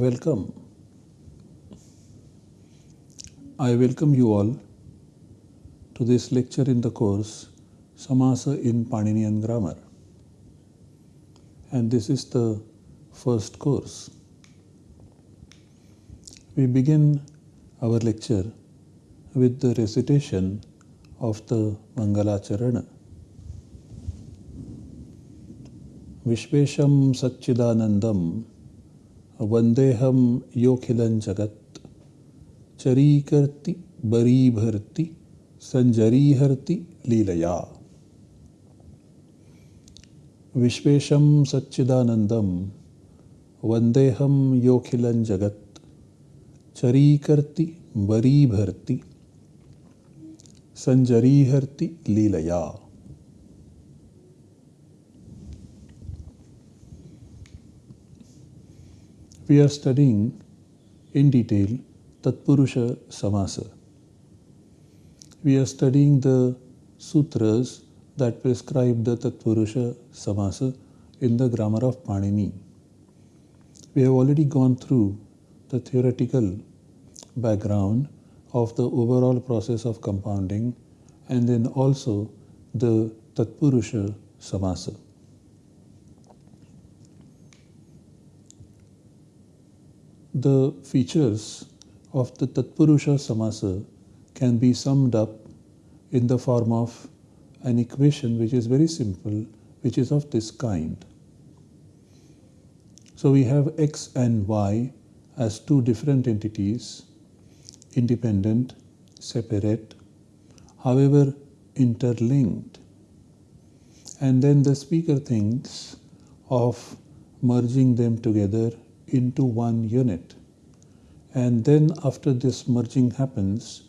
Welcome. I welcome you all to this lecture in the course Samasa in Paninian Grammar. And this is the first course. We begin our lecture with the recitation of the Mangalacharana. Vishvesham Satchidanandam वन्देऽहं योऽखिलं जगत् चरीकर्ति बरीभर्ति सञ्जरीहर्ति लीलया विश्वेशं सच्चिदानन्दं वन्देऽहं योऽखिलं जगत् चरीकर्ति बरीभर्ति सञ्जरीहर्ति लीलया we are studying in detail Tatpurusha Samasa. We are studying the sutras that prescribe the Tatpurusha Samasa in the grammar of Panini. We have already gone through the theoretical background of the overall process of compounding and then also the Tatpurusha Samasa. The features of the Tatpurusha Samasa can be summed up in the form of an equation which is very simple, which is of this kind. So we have x and y as two different entities, independent, separate, however interlinked. And then the speaker thinks of merging them together into one unit. And then after this merging happens,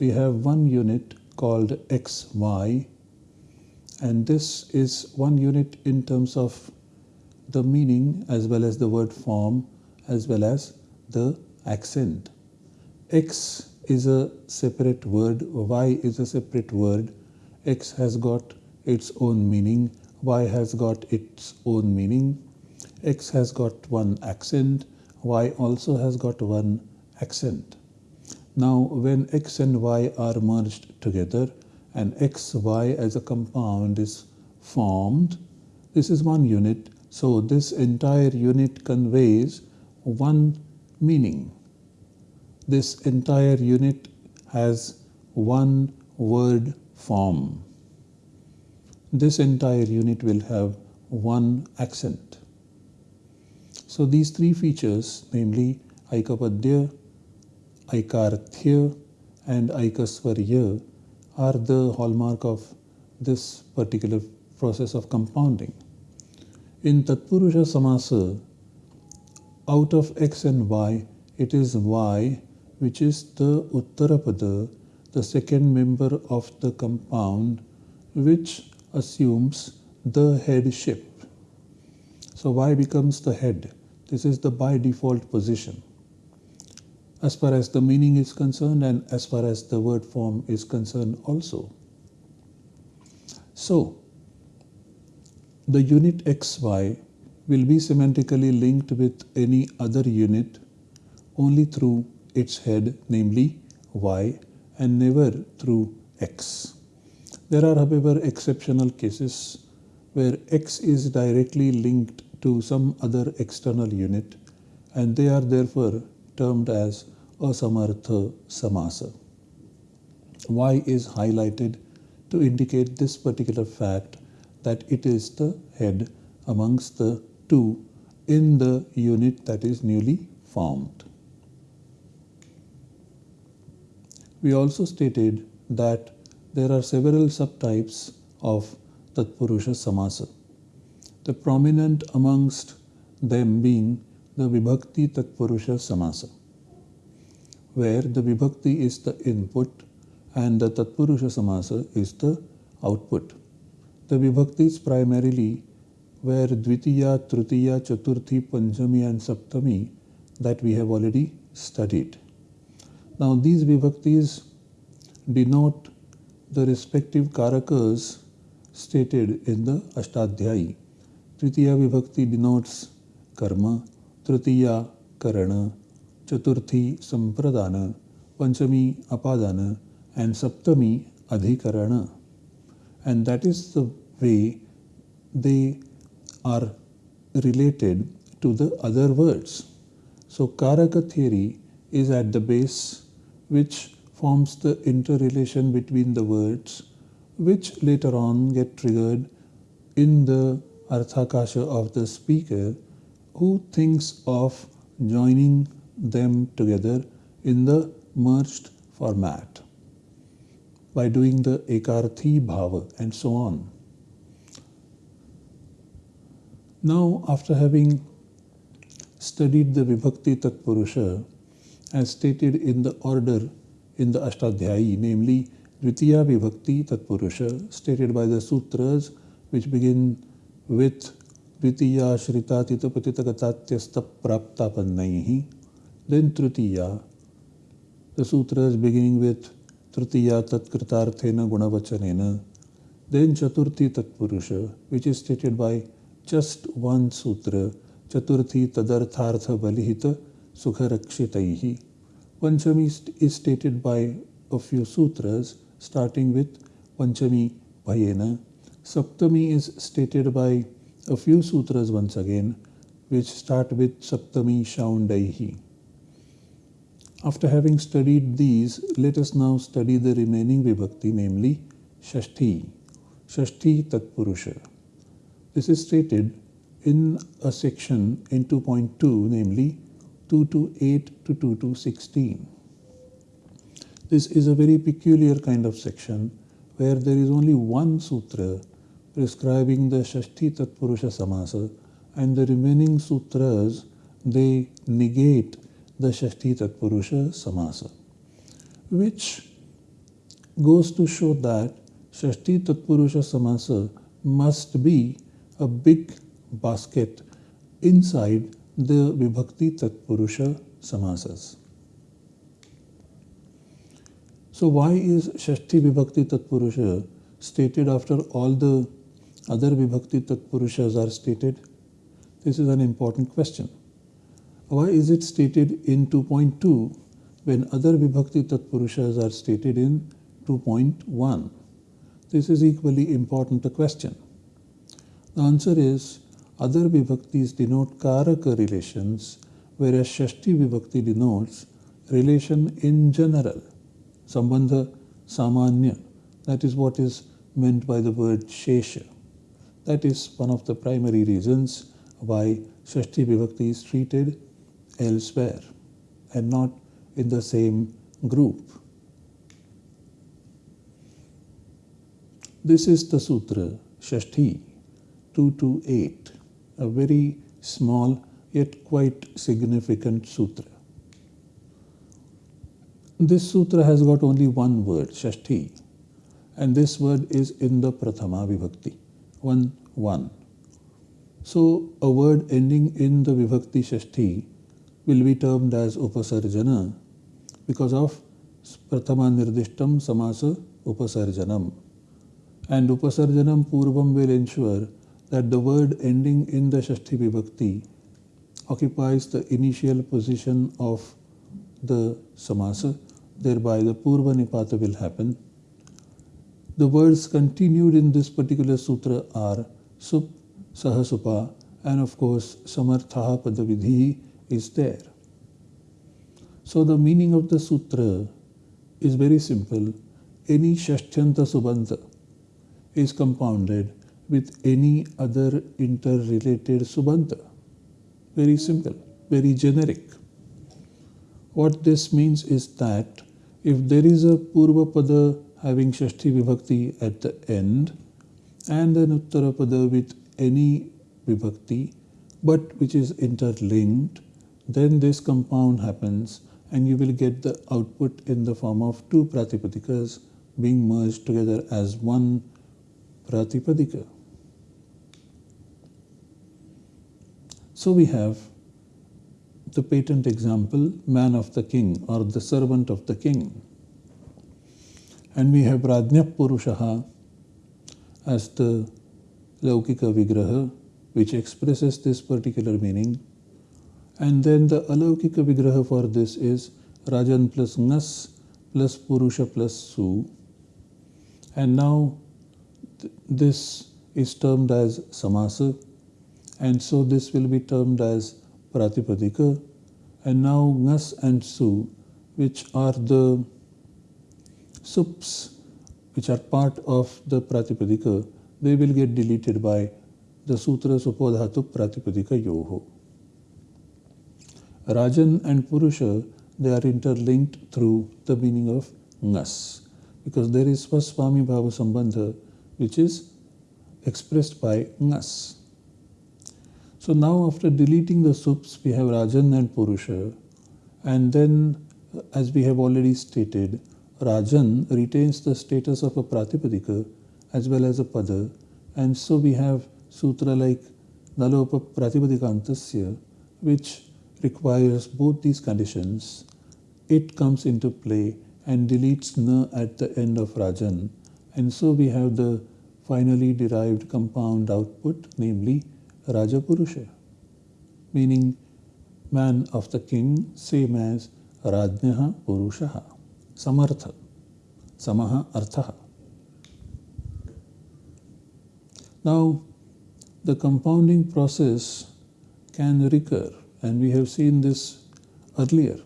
we have one unit called xy and this is one unit in terms of the meaning as well as the word form as well as the accent. X is a separate word, Y is a separate word. X has got its own meaning, Y has got its own meaning. X has got one accent, Y also has got one accent. Now when X and Y are merged together and XY as a compound is formed, this is one unit. So this entire unit conveys one meaning. This entire unit has one word form. This entire unit will have one accent. So these three features, namely Aikapadya, Aikarthya and Aikaswarya are the hallmark of this particular process of compounding. In Tatpurusha Samasa, out of x and y, it is y which is the Uttarapada, the second member of the compound, which assumes the headship. So y becomes the head. This is the by default position as far as the meaning is concerned and as far as the word form is concerned also. So, the unit xy will be semantically linked with any other unit only through its head, namely y, and never through x. There are, however, exceptional cases where x is directly linked to some other external unit and they are therefore termed as asamartha samasa. Y is highlighted to indicate this particular fact that it is the head amongst the two in the unit that is newly formed. We also stated that there are several subtypes of Tatpurusha Samasa. The prominent amongst them being the Vibhakti Tatpurusha Samasa, where the Vibhakti is the input and the Tatpurusha Samasa is the output. The Vibhakti is primarily where Dvitiya, Tritiya, Chaturthi, Panchami and Saptami that we have already studied. Now these Vibhaktis denote the respective karakas stated in the Ashtadhyayi. Tritiya Vibhakti denotes karma, Tritiya karana, chaturthi sampradana, panchami apadana, and saptami adhikarana. And that is the way they are related to the other words. So Karaka theory is at the base which forms the interrelation between the words which later on get triggered in the Arthakasha of the speaker who thinks of joining them together in the merged format by doing the Ekarthi Bhava and so on. Now, after having studied the Vibhakti Tatpurusha as stated in the order in the Ashtadhyayi, namely Dvitiya Vibhakti Tatpurusha, stated by the sutras which begin with Dvitiya Shritatita Patitagatatyasta Praptapannaihi, then Tritiya, the sutras beginning with Tritiya Tatkritarthena Gunavachanena, then Chaturthi Tatpurusha, which is stated by just one sutra, Chaturthi Tadarthartha Balihita Sukharakshitaihi. Panchami is stated by a few sutras, starting with Panchami Bhayena. Saptami is stated by a few sutras once again, which start with Saptami Shaundaihi. After having studied these, let us now study the remaining vibhakti, namely Shashti, Shashti Tatpurusha. This is stated in a section in 2.2, namely 2 to 8 to 2 to 16. This is a very peculiar kind of section where there is only one sutra prescribing the Shashti Tatpurusha Samasa and the remaining sutras they negate the Shashti Tatpurusha Samasa, which goes to show that Shashti Tatpurusha Samasa must be a big basket inside the Vibhakti Tatpurusha Samasas. So why is Shashti Vibhakti Tatpurusha stated after all the other Vibhakti Tatpurushas are stated? This is an important question. Why is it stated in 2.2 when other Vibhakti Tatpurushas are stated in 2.1? This is equally important a question. The answer is other vibhaktis denote karaka relations, whereas Shashti vibhakti denotes relation in general, sambandha samanya. That is what is meant by the word shesha. That is one of the primary reasons why Shashti vibhakti is treated elsewhere and not in the same group. This is the sutra, Shashti. 2 to 8, a very small yet quite significant sutra. This sutra has got only one word, Shashti, and this word is in the Prathama 1 1. So, a word ending in the Vibhakti Shashti will be termed as Upasarjana because of Prathama Nirdishtam Samasa Upasarjanam. And Upasarjanam Purvam will ensure that the word ending in the Shashti Vibhakti occupies the initial position of the samasa, thereby the Purva Nipata will happen. The words continued in this particular sutra are Sup, Sahasupa, and of course Samartha Padavidhi is there. So the meaning of the sutra is very simple. Any Shashtyanta Subanta is compounded with any other interrelated subanta. Very simple, very generic. What this means is that if there is a Purva Pada having Shashti Vibhakti at the end and an Uttara Pada with any Vibhakti but which is interlinked, then this compound happens and you will get the output in the form of two Pratipadikas being merged together as one Pratipadika. So we have the patent example, man of the king or the servant of the king. And we have Rajnya Purushaha as the Laukika Vigraha, which expresses this particular meaning. And then the Alaukika Vigraha for this is Rajan plus Ngas plus Purusha plus Su. And now th this is termed as Samasa. And so this will be termed as Pratipadika. And now Ngas and Su, which are the sups which are part of the Pratipadika, they will get deleted by the Sutra Supodhatu Pratipadika Yoho. Rajan and Purusha, they are interlinked through the meaning of Ngas because there is Swaswami Bhava Sambandha which is expressed by Ngas. So now after deleting the sups, we have Rajan and Purusha and then as we have already stated, Rajan retains the status of a Pratipadika as well as a Pada and so we have sutra like Nalopa Pratipadikantasya which requires both these conditions, it comes into play and deletes na at the end of Rajan. And so we have the finally derived compound output, namely Rajapurusha, meaning man of the king, same as Rajnaha Purushaha, Samartha, Samaha Arthaha. Now, the compounding process can recur and we have seen this earlier.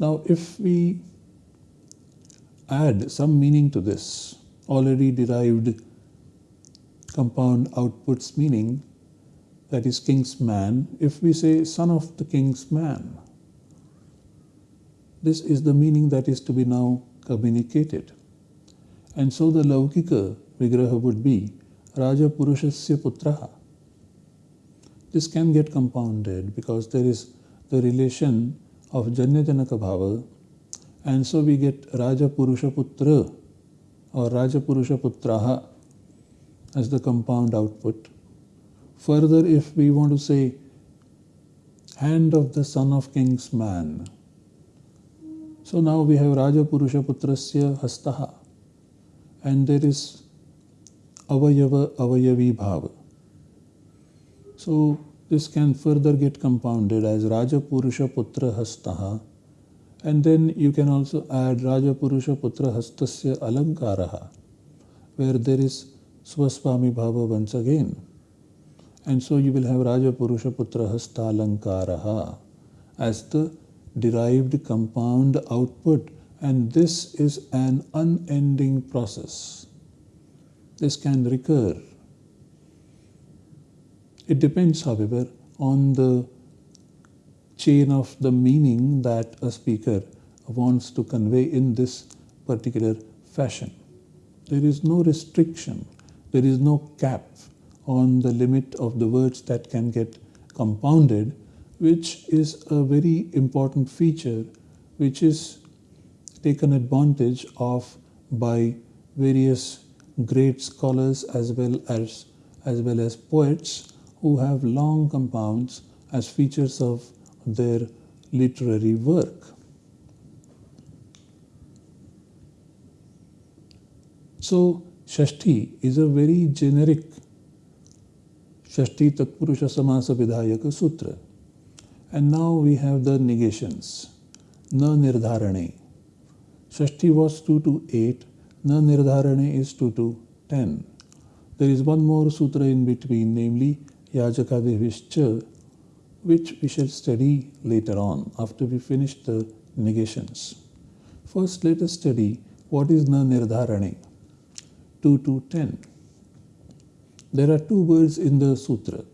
Now, if we add some meaning to this already derived compound outputs meaning, that is king's man, if we say son of the king's man, this is the meaning that is to be now communicated. And so the Laukika Vigraha would be Raja Purushasya Putraha this can get compounded because there is the relation of Janyajanaka Bhava and so we get Raja Purusha Putra or Raja Purusha Putraha as the compound output. Further, if we want to say hand of the son of king's man, so now we have Raja Purusha Putrasya Hastaha and there is Avayava Avayavi Bhava. So this can further get compounded as Raja Purusha Putra Hastaha and then you can also add Raja Purusha Putra Hastasya Alankaraha where there is Swaswami Bhava once again. And so you will have Raja Purusha Putra Hasta Alankaraha as the derived compound output and this is an unending process. This can recur it depends, however, on the chain of the meaning that a speaker wants to convey in this particular fashion. There is no restriction, there is no cap on the limit of the words that can get compounded, which is a very important feature which is taken advantage of by various great scholars as well as as well as poets who have long compounds as features of their literary work. So, Shashti is a very generic Shashti Tatpurusha Samasa Vidhayaka Sutra. And now we have the negations. Na Nirdharane. Shashti was 2 to 8, Na Nirdharane is 2 to 10. There is one more sutra in between, namely Yajakadibhishcha, which we shall study later on after we finish the negations. First, let us study what is na nirdharane 2 to 10. There are two words in the sutra,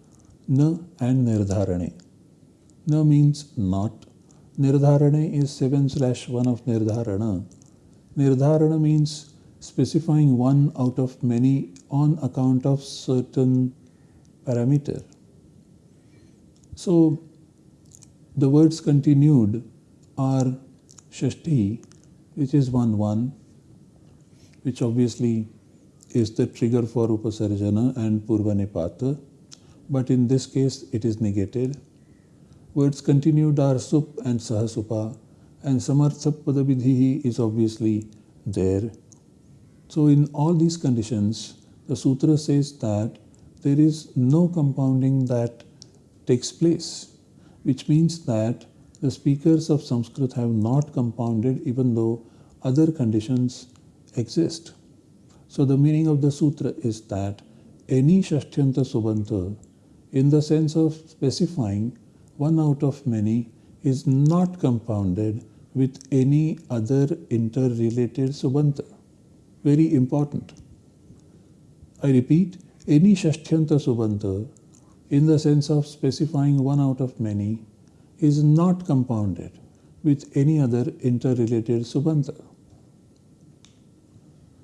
na and nirdharane. Na means not. Nirdharane is 7 slash 1 of nirdharana. Nirdharana means specifying one out of many on account of certain parameter. So the words continued are Shashti, which is 1 1, which obviously is the trigger for Upasarjana and Purvanipata, but in this case it is negated. Words continued are Sup and Sahasupa, and Samarthapadabidhihi is obviously there. So in all these conditions, the sutra says that there is no compounding that takes place. which means that the speakers of Sanskrit have not compounded even though other conditions exist. So the meaning of the sutra is that any Shashtyanta Subanta, in the sense of specifying one out of many, is not compounded with any other interrelated Subanta. Very important. I repeat, any Shashtyanta Subanta, in the sense of specifying one out of many, is not compounded with any other interrelated Subanta.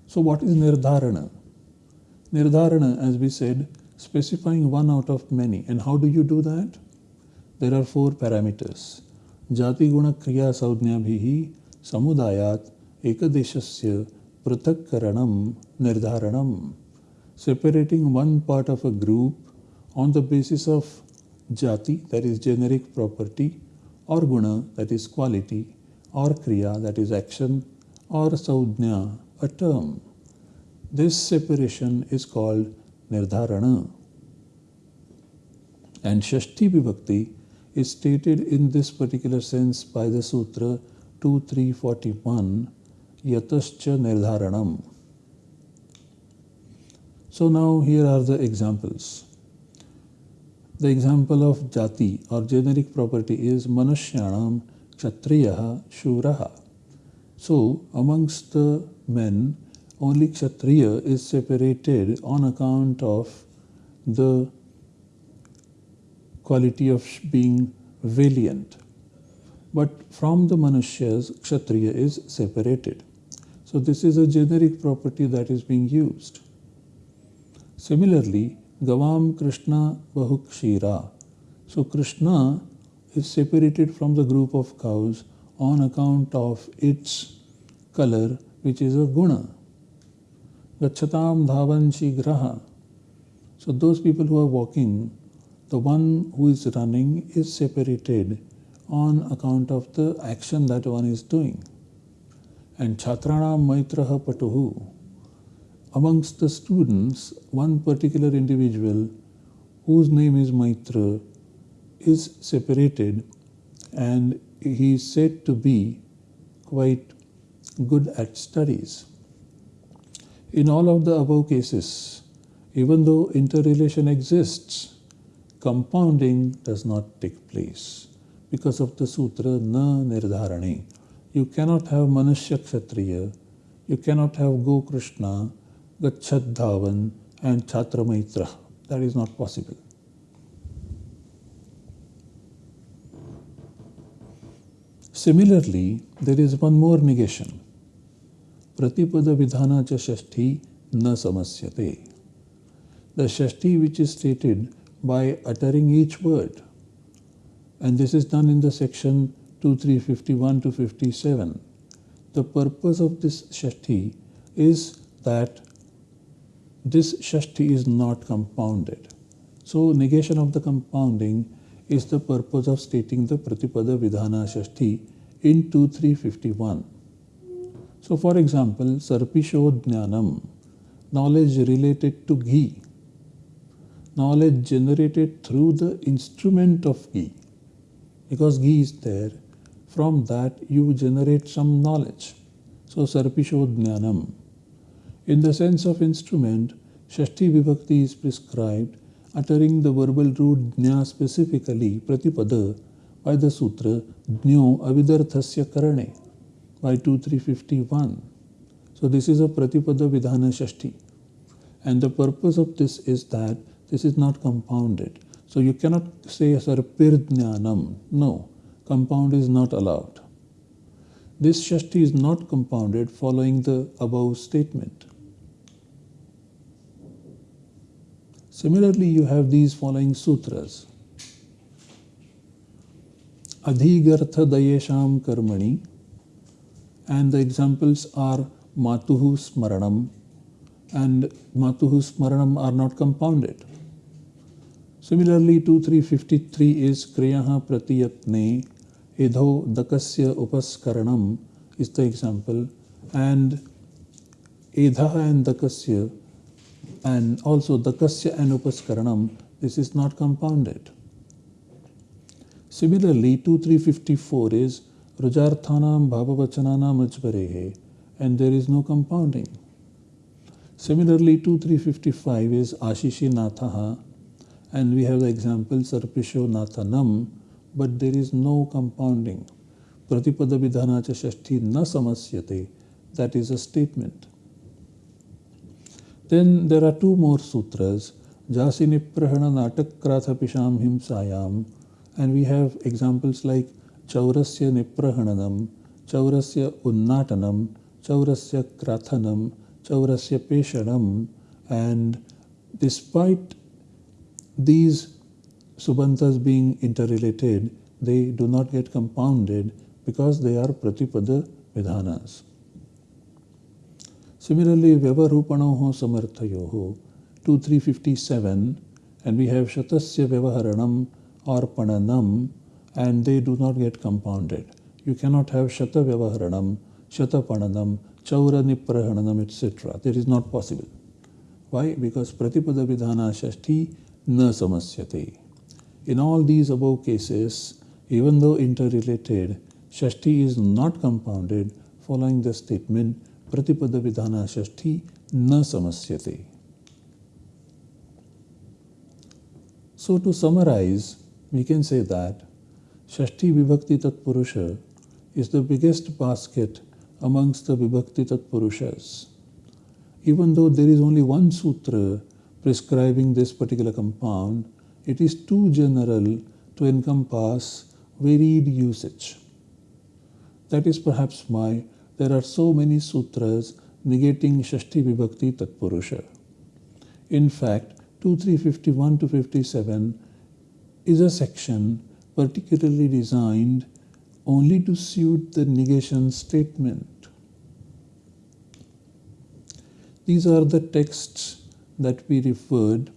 So what is Nirdharana? Nirdharana, as we said, specifying one out of many. And how do you do that? There are four parameters. Saudnyabhihi samudayat ekadeshasya pratak karanam nirdharanam. Separating one part of a group on the basis of jati, that is generic property, or guna, that is quality, or kriya, that is action, or saudnya, a term. This separation is called nirdharana. And Shashti Vibhakti is stated in this particular sense by the Sutra 2341 Yatascha Nirdharanam. So now here are the examples. The example of jati or generic property is Manushyanam Kshatriyaha Shuraha. So amongst the men, only Kshatriya is separated on account of the quality of being valiant. But from the Manushyas, Kshatriya is separated. So this is a generic property that is being used. Similarly, Gavam Krishna Bahukshira. So Krishna is separated from the group of cows on account of its color, which is a guna. Gachatam dhavan shigraha. So those people who are walking, the one who is running is separated on account of the action that one is doing. And Chhatranam Maitraha Patuhu. Amongst the students, one particular individual whose name is Maitra is separated and he is said to be quite good at studies. In all of the above cases, even though interrelation exists, compounding does not take place because of the sutra na nirdharane. You cannot have Manushya Kshatriya, you cannot have Go Krishna, Gachat and Chhatramaitra. That is not possible. Similarly, there is one more negation. Pratipada Vidhana cha Shashti na samasyate. The Shashti which is stated by uttering each word. And this is done in the section 2351 to 57. The purpose of this Shashti is that this Shashti is not compounded. So negation of the compounding is the purpose of stating the Pratipada Vidhana Shashti in 2351. So for example, Sarpishodhnyanam, knowledge related to ghee, knowledge generated through the instrument of ghee. Because ghee is there, from that you generate some knowledge. So Sarpishodhnyanam. In the sense of instrument, Shashti Vibhakti is prescribed uttering the verbal root Dnya specifically, Pratipada, by the sutra Dnyo Avidarthasya Karane by 2351. So this is a Pratipada Vidhana Shashti. And the purpose of this is that this is not compounded. So you cannot say Sarpirdnyanam. No, compound is not allowed. This shasti is not compounded following the above statement. Similarly, you have these following sutras. Adhigartha Dayesham Karmani and the examples are Matuhu Smaranam and Matuhu Smaranam are not compounded. Similarly, 2353 is Kriyaha Pratiyatne Idho Dakasya Upaskaranam is the example and Edha and Dakasya and also Dakasya and Upaskaranam this is not compounded. Similarly, 2354 is Rujarthanam Bhavavachananam Ajvarehe and there is no compounding. Similarly, 2355 is Ashishi Nathaha and we have the example Sarpisho Nathanam but there is no compounding. Pratipada Vidhana cha Shashti na samasyate. That is a statement. Then there are two more sutras, Jasi Niprahana Natakratha Pisham Himsayam, and we have examples like Chaurasya Niprahananam, Chaurasya Unnatanam, Chaurasya Krathanam, Chaurasya Peshanam, and despite these subantas being interrelated, they do not get compounded because they are Pratipada Vidhanas. Similarly, Vyavarupanoho Samarthayoho, 2357, and we have Shatasya Vyavaharanam or Pananam, and they do not get compounded. You cannot have Shata Vyavaharanam, Shata Pananam, Chaura Niprahananam, etc. That is not possible. Why? Because Pratipada Vidhana Shashti न समस्यते। In all these above cases even though interrelated shashthi is not compounded following the statement प्रतिपद विधान षष्ठी न समस्यते so to summarise we can say that shashthi vibhakti tatpurusha is the biggest basket amongst the vibhakti tatpurushas even though there is only one sutra prescribing this particular compound, it is too general to encompass varied usage. That is perhaps why there are so many sutras negating Shashti Vibhakti Tatpurusha. In fact, 2351 to 57 is a section particularly designed only to suit the negation statement. These are the texts that we referred.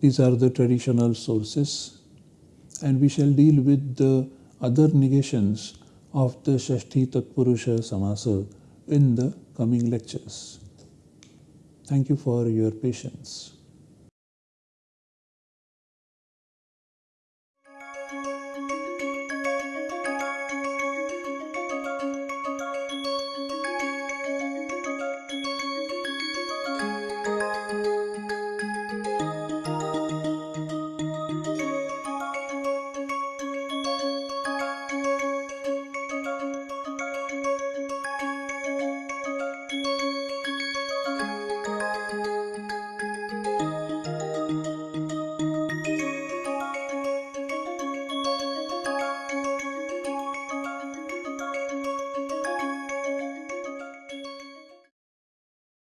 These are the traditional sources and we shall deal with the other negations of the Shashti Tatpurusha Samasa in the coming lectures. Thank you for your patience.